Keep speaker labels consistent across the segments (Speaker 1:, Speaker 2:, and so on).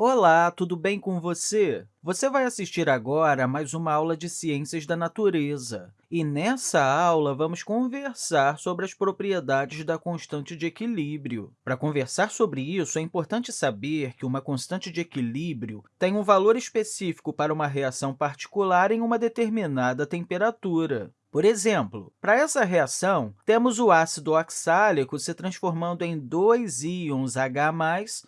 Speaker 1: Olá, tudo bem com você? Você vai assistir agora a mais uma aula de Ciências da Natureza. E nessa aula, vamos conversar sobre as propriedades da constante de equilíbrio. Para conversar sobre isso, é importante saber que uma constante de equilíbrio tem um valor específico para uma reação particular em uma determinada temperatura. Por exemplo, para essa reação, temos o ácido oxálico se transformando em dois íons H+,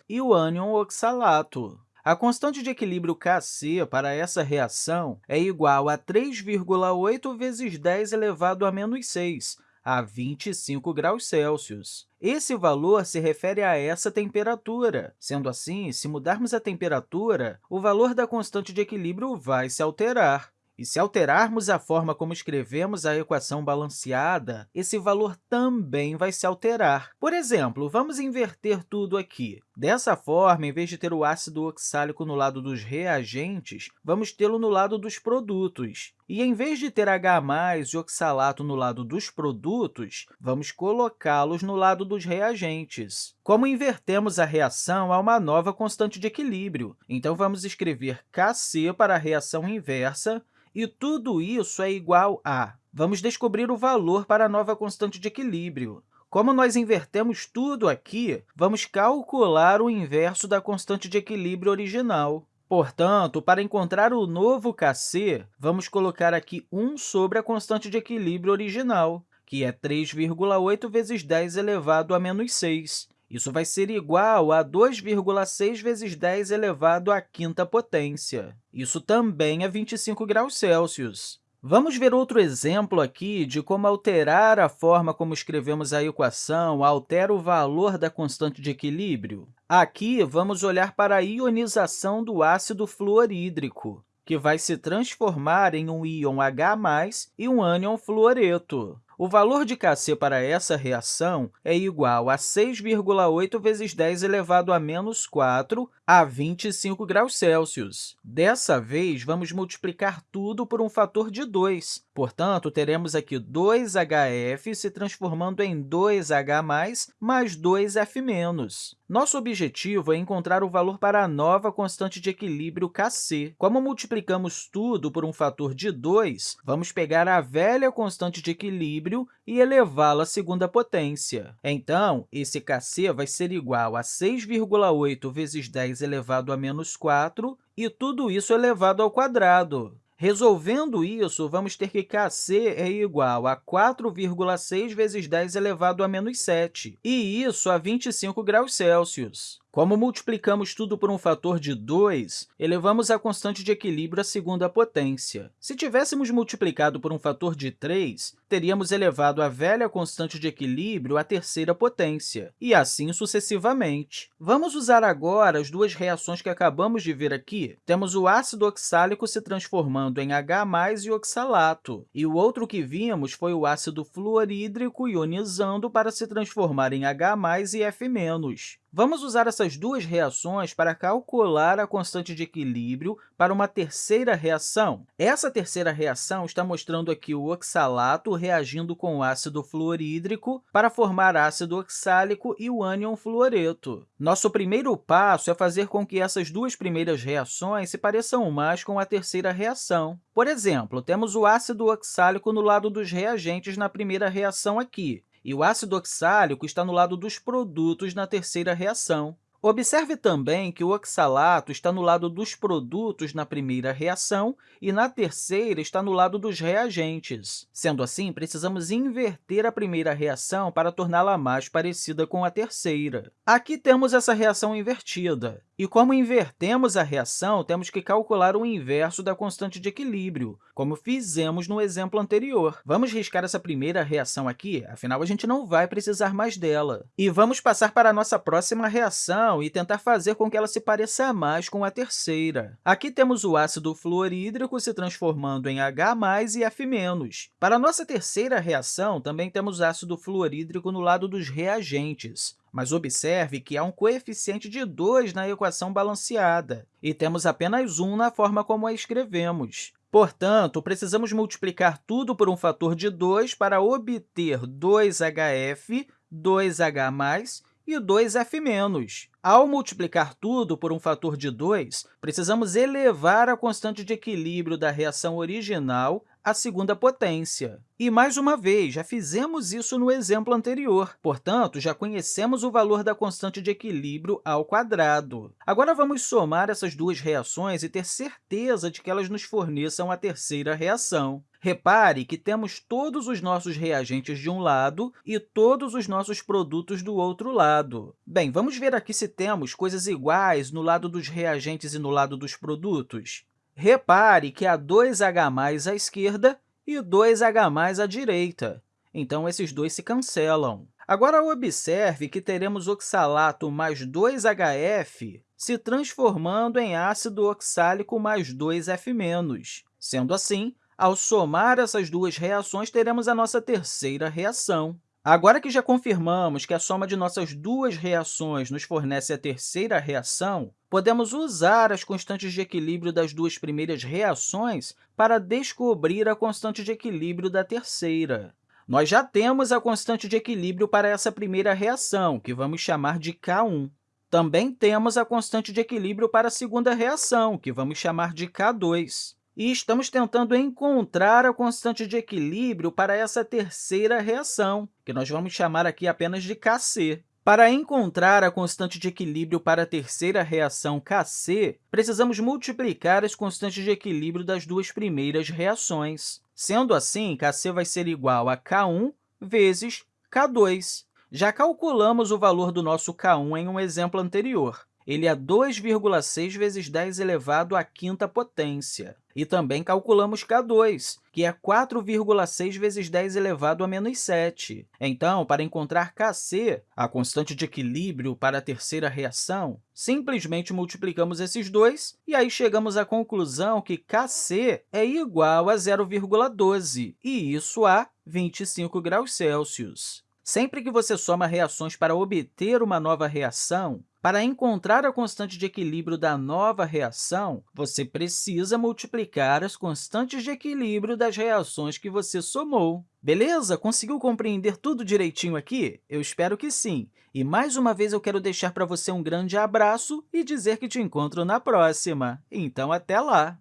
Speaker 1: e o ânion oxalato. A constante de equilíbrio Kc para essa reação é igual a 3,8 vezes 10 elevado a menos 6, a 25 graus Celsius. Esse valor se refere a essa temperatura. Sendo assim, se mudarmos a temperatura, o valor da constante de equilíbrio vai se alterar. E se alterarmos a forma como escrevemos a equação balanceada, esse valor também vai se alterar. Por exemplo, vamos inverter tudo aqui. Dessa forma, em vez de ter o ácido oxálico no lado dos reagentes, vamos tê-lo no lado dos produtos. E, em vez de ter H+, e oxalato no lado dos produtos, vamos colocá-los no lado dos reagentes. Como invertemos a reação, há uma nova constante de equilíbrio. Então, vamos escrever Kc para a reação inversa, e tudo isso é igual a... Vamos descobrir o valor para a nova constante de equilíbrio. Como nós invertemos tudo aqui, vamos calcular o inverso da constante de equilíbrio original. Portanto, para encontrar o novo Kc, vamos colocar aqui 1 sobre a constante de equilíbrio original, que é 3,8 vezes 10 elevado a menos 6. Isso vai ser igual a 2,6 vezes 10 elevado à quinta potência. Isso também é 25 graus Celsius. Vamos ver outro exemplo aqui de como alterar a forma como escrevemos a equação altera o valor da constante de equilíbrio. Aqui, vamos olhar para a ionização do ácido fluorídrico, que vai se transformar em um íon H+, e um ânion fluoreto. O valor de Kc para essa reação é igual a 6,8 vezes 10 elevado a menos 4 a 25 graus Celsius. Dessa vez, vamos multiplicar tudo por um fator de 2. Portanto, teremos aqui 2HF se transformando em 2H+, mais 2F-. Nosso objetivo é encontrar o valor para a nova constante de equilíbrio Kc. Como multiplicamos tudo por um fator de 2, vamos pegar a velha constante de equilíbrio e elevá-la à segunda potência. Então, esse Kc vai ser igual a 6,8 vezes 10 elevado a menos 4, e tudo isso elevado ao quadrado. Resolvendo isso, vamos ter que Kc é igual a 4,6 vezes 10 elevado a menos 7, e isso a 25 graus Celsius. Como multiplicamos tudo por um fator de 2, elevamos a constante de equilíbrio à segunda potência. Se tivéssemos multiplicado por um fator de 3, teríamos elevado a velha constante de equilíbrio à terceira potência, e assim sucessivamente. Vamos usar agora as duas reações que acabamos de ver aqui. Temos o ácido oxálico se transformando em H+, e oxalato, e o outro que vimos foi o ácido fluorídrico ionizando para se transformar em H+, e F-. Vamos usar essas duas reações para calcular a constante de equilíbrio para uma terceira reação. Essa terceira reação está mostrando aqui o oxalato reagindo com o ácido fluorídrico para formar ácido oxálico e o ânion fluoreto. Nosso primeiro passo é fazer com que essas duas primeiras reações se pareçam mais com a terceira reação. Por exemplo, temos o ácido oxálico no lado dos reagentes na primeira reação aqui, e o ácido oxálico está no lado dos produtos na terceira reação. Observe também que o oxalato está no lado dos produtos na primeira reação e, na terceira, está no lado dos reagentes. Sendo assim, precisamos inverter a primeira reação para torná-la mais parecida com a terceira. Aqui temos essa reação invertida. E como invertemos a reação, temos que calcular o inverso da constante de equilíbrio, como fizemos no exemplo anterior. Vamos riscar essa primeira reação aqui, afinal, a gente não vai precisar mais dela. E vamos passar para a nossa próxima reação e tentar fazer com que ela se pareça mais com a terceira. Aqui temos o ácido fluorídrico se transformando em H+, e F-. Para a nossa terceira reação, também temos ácido fluorídrico no lado dos reagentes. Mas observe que há um coeficiente de 2 na equação balanceada, e temos apenas 1 na forma como a escrevemos. Portanto, precisamos multiplicar tudo por um fator de 2 para obter 2HF, 2H+, e 2F-. Ao multiplicar tudo por um fator de 2, precisamos elevar a constante de equilíbrio da reação original à segunda potência. E, mais uma vez, já fizemos isso no exemplo anterior, portanto, já conhecemos o valor da constante de equilíbrio ao quadrado. Agora, vamos somar essas duas reações e ter certeza de que elas nos forneçam a terceira reação. Repare que temos todos os nossos reagentes de um lado e todos os nossos produtos do outro lado. Bem, vamos ver aqui se temos coisas iguais no lado dos reagentes e no lado dos produtos. Repare que há 2H à esquerda e 2H à direita. Então, esses dois se cancelam. Agora, observe que teremos oxalato mais 2HF se transformando em ácido oxálico mais 2F-. Sendo assim, ao somar essas duas reações, teremos a nossa terceira reação. Agora que já confirmamos que a soma de nossas duas reações nos fornece a terceira reação, podemos usar as constantes de equilíbrio das duas primeiras reações para descobrir a constante de equilíbrio da terceira. Nós já temos a constante de equilíbrio para essa primeira reação, que vamos chamar de K1. Também temos a constante de equilíbrio para a segunda reação, que vamos chamar de K2 e estamos tentando encontrar a constante de equilíbrio para essa terceira reação, que nós vamos chamar aqui apenas de Kc. Para encontrar a constante de equilíbrio para a terceira reação Kc, precisamos multiplicar as constantes de equilíbrio das duas primeiras reações. Sendo assim, Kc vai ser igual a K1 vezes K2. Já calculamos o valor do nosso K1 em um exemplo anterior ele é 2,6 vezes 10 elevado à quinta potência. E também calculamos K2, que é 4,6 vezes 10 elevado a menos 7. Então, para encontrar Kc, a constante de equilíbrio para a terceira reação, simplesmente multiplicamos esses dois e aí chegamos à conclusão que Kc é igual a 0,12, e isso a 25 graus Celsius. Sempre que você soma reações para obter uma nova reação, para encontrar a constante de equilíbrio da nova reação, você precisa multiplicar as constantes de equilíbrio das reações que você somou. Beleza? Conseguiu compreender tudo direitinho aqui? Eu espero que sim. E, mais uma vez, eu quero deixar para você um grande abraço e dizer que te encontro na próxima. Então, até lá!